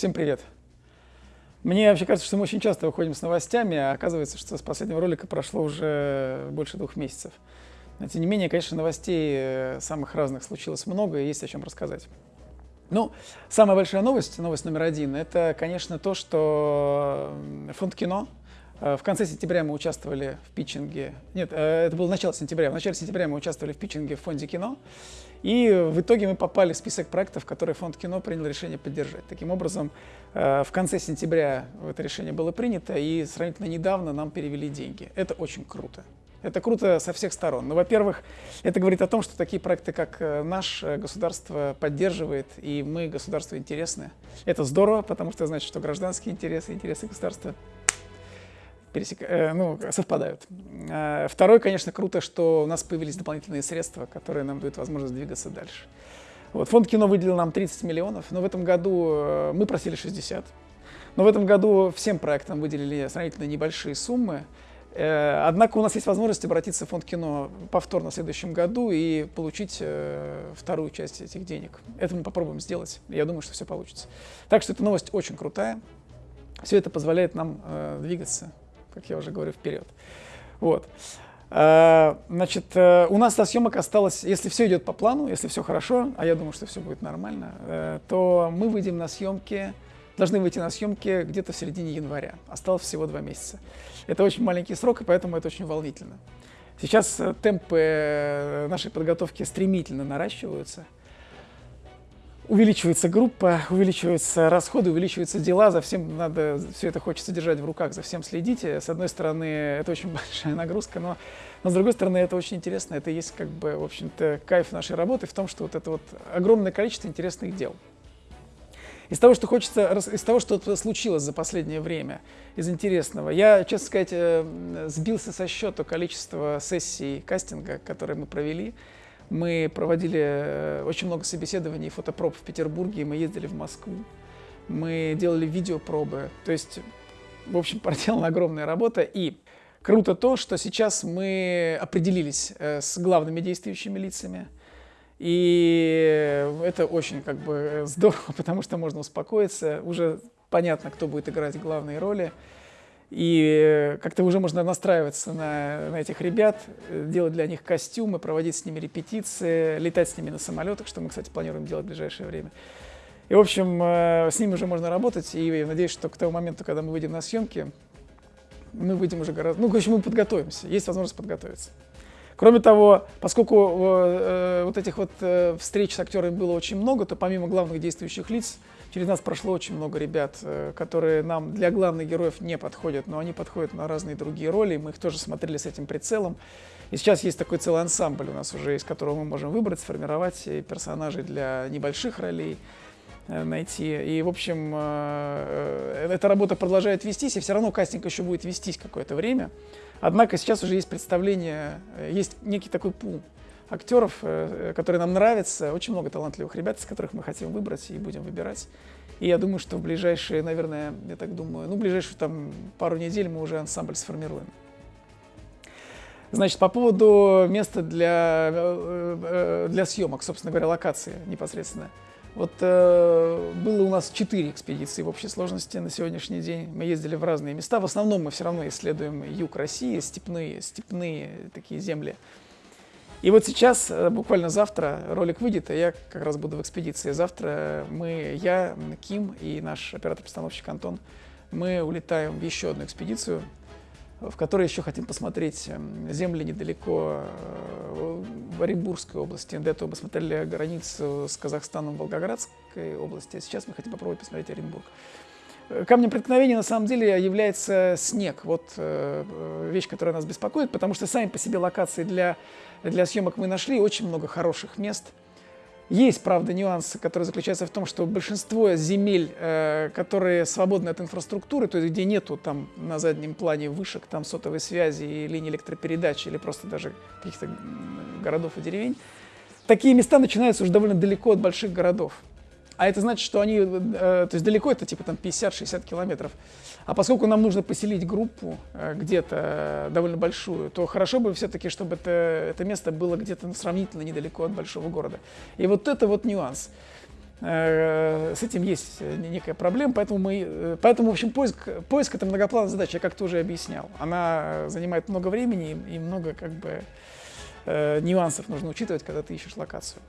Всем привет! Мне вообще кажется, что мы очень часто выходим с новостями, а оказывается, что с последнего ролика прошло уже больше двух месяцев. Но, тем не менее, конечно, новостей э, самых разных случилось много, и есть о чем рассказать. Ну, самая большая новость, новость номер один, это, конечно, то, что фонд кино в конце сентября мы участвовали в питчинге. Нет, э, это было начало сентября. В начале сентября мы участвовали в питчинге в фонде кино. И в итоге мы попали в список проектов, которые фонд кино принял решение поддержать. Таким образом, э, в конце сентября это решение было принято, и сравнительно недавно нам перевели деньги. Это очень круто. Это круто со всех сторон. Ну, во-первых, это говорит о том, что такие проекты, как наш, государство поддерживает, и мы государству интересны. Это здорово, потому что значит, что гражданские интересы, интересы государства пересек... э, ну, совпадают. Э, второе, конечно, круто, что у нас появились дополнительные средства, которые нам дают возможность двигаться дальше. Вот, фонд кино выделил нам 30 миллионов, но в этом году э, мы просили 60. Но в этом году всем проектам выделили сравнительно небольшие суммы. Однако у нас есть возможность обратиться в фонд кино повторно в следующем году и получить вторую часть этих денег. Это мы попробуем сделать. Я думаю, что все получится. Так что эта новость очень крутая. Все это позволяет нам двигаться как я уже говорю, вперед. Вот. А, значит, э, у нас до съемок осталось, если все идет по плану, если все хорошо, а я думаю, что все будет нормально, э, то мы выйдем на съемки, должны выйти на съемки где-то в середине января. Осталось всего два месяца. Это очень маленький срок, и поэтому это очень волнительно. Сейчас э, темпы нашей подготовки стремительно наращиваются увеличивается группа, увеличиваются расходы, увеличиваются дела, за всем надо, все это хочется держать в руках, за всем следите. С одной стороны, это очень большая нагрузка, но, но с другой стороны, это очень интересно, это есть как бы, в общем-то, кайф нашей работы в том, что вот это вот огромное количество интересных дел. Из того, что хочется, из того, что случилось за последнее время, из интересного, я, честно сказать, э, сбился со счета количества сессий кастинга, которые мы провели. Мы проводили э, очень много собеседований, фотопроб в Петербурге, мы ездили в Москву, мы делали видеопробы. То есть, в общем, проделана огромная работа. И круто то, что сейчас мы определились э, с главными действующими лицами. И это очень как бы здорово, потому что можно успокоиться. Уже понятно, кто будет играть главные роли. И как-то уже можно настраиваться на, на этих ребят, делать для них костюмы, проводить с ними репетиции, летать с ними на самолетах, что мы, кстати, планируем делать в ближайшее время. И, в общем, э, с ними уже можно работать, и я надеюсь, что к тому моменту, когда мы выйдем на съемки, мы выйдем уже гораздо... Ну, в общем, мы подготовимся, есть возможность подготовиться. Кроме того, поскольку э, вот этих вот э, встреч с актерами было очень много, то помимо главных действующих лиц, Через нас прошло очень много ребят, э, которые нам для главных героев не подходят, но они подходят на разные другие роли. Мы их тоже смотрели с этим прицелом. И сейчас есть такой целый ансамбль у нас уже, из которого мы можем выбрать, сформировать персонажей для небольших ролей э, найти. И, в общем, э, эта работа продолжает вестись, и все равно кастинг еще будет вестись какое-то время. Однако сейчас уже есть представление, есть некий такой пул актеров, э, которые нам нравятся. Очень много талантливых ребят, из которых мы хотим выбрать и будем выбирать. И я думаю, что в ближайшие, наверное, я так думаю, ну, ближайшую там пару недель мы уже ансамбль сформируем. Значит, по поводу места для, э, э, для съемок, собственно говоря, локации непосредственно. Вот э, было у нас четыре экспедиции в общей сложности на сегодняшний день. Мы ездили в разные места. В основном мы все равно исследуем юг России, степные, степные такие земли. И вот сейчас, э, буквально завтра, ролик выйдет, а я как раз буду в экспедиции. Завтра мы, я, Ким и наш оператор-постановщик Антон, мы улетаем в еще одну экспедицию, в которой еще хотим посмотреть эм, земли недалеко э, в Оренбургской области. До этого мы смотрели границу с Казахстаном в Волгоградской области, а сейчас мы хотим попробовать посмотреть Оренбург. Э, камнем преткновения на самом деле является снег. Вот вещь, которая нас беспокоит, потому что сами по себе локации для для съемок мы нашли очень много хороших мест. Есть, правда, нюансы, которые заключаются в том, что большинство земель, э, которые свободны от инфраструктуры, то есть где нету там на заднем плане вышек, там сотовой связи и линии электропередачи или просто даже каких-то городов и деревень, такие места начинаются уже довольно далеко от больших городов. А это значит, что они, э, то есть далеко это типа там 50-60 километров. А поскольку нам нужно поселить группу э, где-то э, довольно большую, то хорошо бы все-таки, чтобы это, это место было где-то сравнительно недалеко от большого города. И вот это вот нюанс. Э, с этим есть некая проблема, поэтому мы, поэтому, в общем, поиск, поиск это многоплановая задача, я как-то уже объяснял. Она занимает много времени и много, как бы, нюансов нужно учитывать, когда ты ищешь локацию.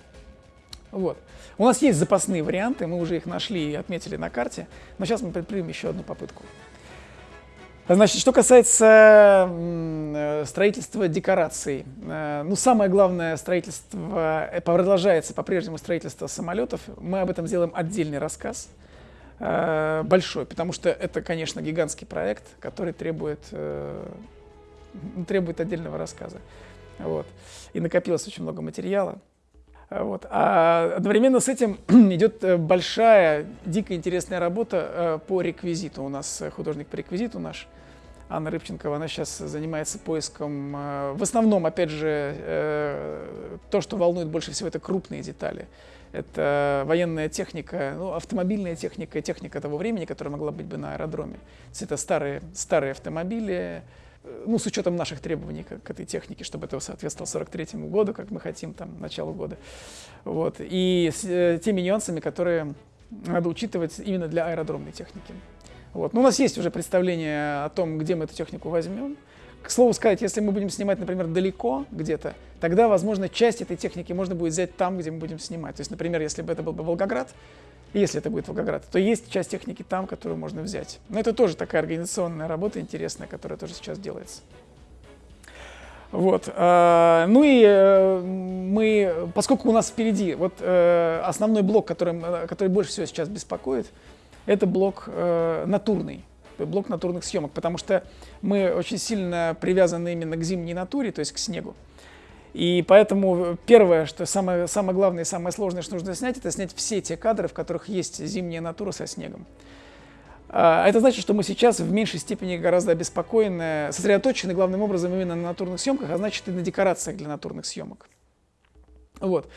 Вот. У нас есть запасные варианты, мы уже их нашли и отметили на карте, но сейчас мы предпримем еще одну попытку. Значит, что касается э, строительства декораций, э, ну, самое главное строительство, э, продолжается по-прежнему строительство самолетов. Мы об этом сделаем отдельный рассказ, большой, потому что это, конечно, гигантский проект, который требует, требует отдельного рассказа. Вот. И накопилось очень много материала. Вот. А одновременно с этим идет э, большая, дико интересная работа э, по реквизиту. У нас художник по реквизиту наш, Анна Рыбченкова, она сейчас занимается поиском, э, в основном, опять же, то, что волнует больше всего, это крупные детали. Это военная техника, ну, автомобильная техника, техника того времени, которая могла быть бы на аэродроме. То есть это старые, старые автомобили, ну, с учетом наших требований к, к этой технике, чтобы это соответствовало 43 году, как мы хотим, там, началу года. Вот. И с э, теми нюансами, которые надо учитывать именно для аэродромной техники. Вот. Но у нас есть уже представление о том, где мы эту технику возьмем. К слову сказать, если мы будем снимать, например, далеко где-то, тогда, возможно, часть этой техники можно будет взять там, где мы будем снимать. То есть, например, если бы это был бы Волгоград, если это будет Волгоград, то есть часть техники там, которую можно взять. Но это тоже такая организационная работа интересная, которая тоже сейчас делается. Вот. Э, ну и э, мы, поскольку у нас впереди, вот э, основной блок, который, который больше всего сейчас беспокоит, это блок натурный, блок натурных съемок, потому что мы очень сильно привязаны именно к зимней натуре, то есть к снегу. И поэтому первое, что самое, самое главное и самое сложное, что нужно снять, это снять все те кадры, в которых есть зимняя натура со снегом. А, это значит, что мы сейчас в меньшей степени гораздо обеспокоены, сосредоточены главным образом именно на натурных съемках, а значит и на декорациях для натурных съемок. Вот.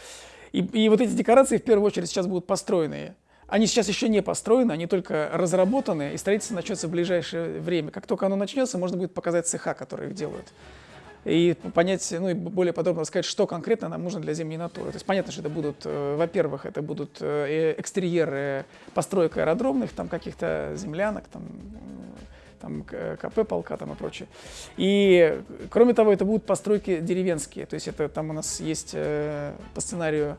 И, и вот эти декорации в первую очередь сейчас будут построены. Они сейчас еще не построены, они только разработаны, и строительство начнется в ближайшее время. Как только оно начнется, можно будет показать цеха, которые их делают и понять, ну и более подробно рассказать, что конкретно нам нужно для зимней натуры. То есть понятно, что это будут, э, во-первых, это будут э, экстерьеры построек аэродромных, там каких-то землянок, там, там КП полка там и прочее. И кроме того, это будут постройки деревенские, то есть это там у нас есть э, по сценарию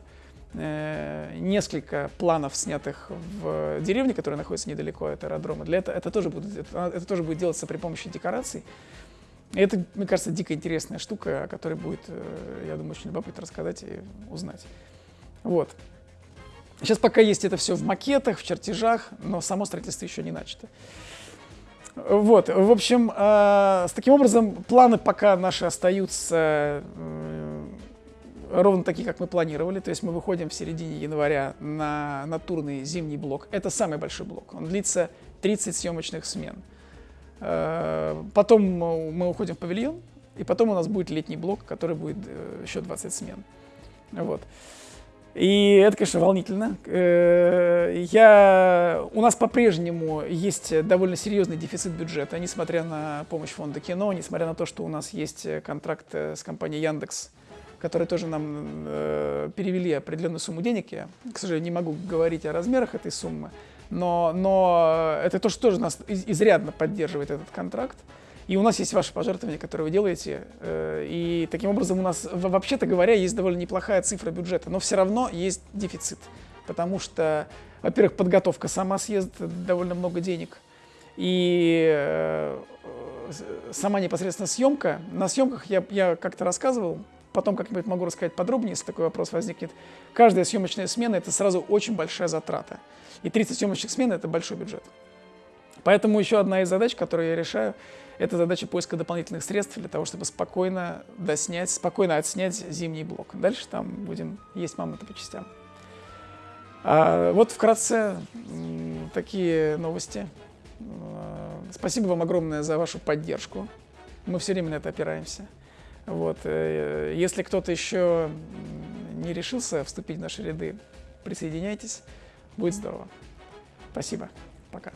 несколько планов, снятых в деревне, которая находится недалеко от аэродрома. Для этого это тоже будет, это, это тоже будет делаться при помощи декораций. Это, мне кажется, дико интересная штука, о которой будет, э, я думаю, очень любопытно рассказать и узнать. Вот. Сейчас пока есть это все в макетах, в чертежах, но само строительство еще не начато. Вот, в общем, э, с таким образом планы пока наши остаются э, ровно такие, как мы планировали. То есть мы выходим в середине января на натурный зимний блок. Это самый большой блок. Он длится 30 съемочных смен. Э, потом мы уходим в павильон, и потом у нас будет летний блок, который будет э, еще 20 смен. Вот. И это, конечно, волнительно. Э, я... У нас по-прежнему есть довольно серьезный дефицит бюджета, несмотря на помощь фонда кино, несмотря на то, что у нас есть контракт с компанией Яндекс, которые тоже нам перевели определенную сумму денег. Я, к сожалению, не могу говорить о размерах этой суммы но, но это то, что тоже нас изрядно поддерживает этот контракт. И у нас есть ваши пожертвования, которые вы делаете. Э, и таким образом у нас, вообще-то говоря, есть довольно неплохая цифра бюджета, но все равно есть дефицит. Потому что, во-первых, подготовка сама съест довольно много денег. И э, сама непосредственно съемка. На съемках я, я как-то рассказывал, потом как-нибудь могу рассказать подробнее, если такой вопрос возникнет. Каждая съемочная смена – это сразу очень большая затрата. И 30 съемочных смен – это большой бюджет. Поэтому еще одна из задач, которую я решаю, это задача поиска дополнительных средств для того, чтобы спокойно доснять, спокойно отснять зимний блок. Дальше там будем есть мамонта по частям. А вот вкратце такие новости. А, спасибо вам огромное за вашу поддержку. Мы все время на это опираемся. Вот. Э, если кто-то еще не решился вступить в наши ряды, присоединяйтесь. Будет здорово. Спасибо. Пока.